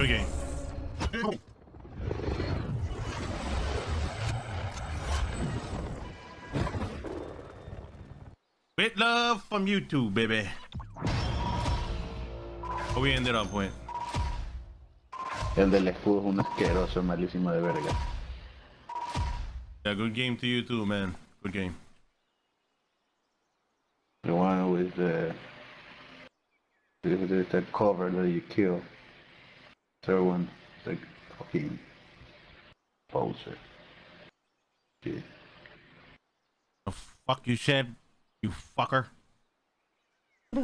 Good game. With love from YouTube, baby. How we ended up with. El del escudo es un asqueroso, malísimo de verga. Yeah, good game to you too, man. Good game. The one with the with that cover that you kill. Third one, like fucking poser. Yeah. The fuck you said, you fucker.